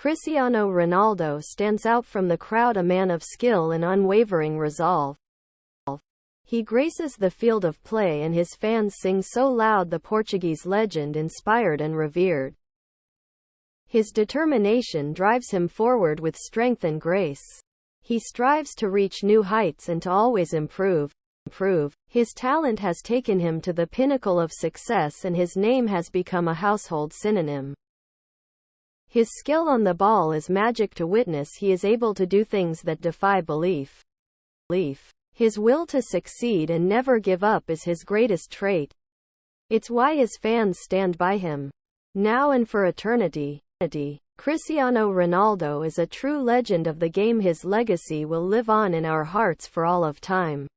Cristiano Ronaldo stands out from the crowd a man of skill and unwavering resolve. He graces the field of play and his fans sing so loud the Portuguese legend inspired and revered. His determination drives him forward with strength and grace. He strives to reach new heights and to always improve. improve. His talent has taken him to the pinnacle of success and his name has become a household synonym. His skill on the ball is magic to witness he is able to do things that defy belief. belief. His will to succeed and never give up is his greatest trait. It's why his fans stand by him. Now and for eternity. Cristiano Ronaldo is a true legend of the game his legacy will live on in our hearts for all of time.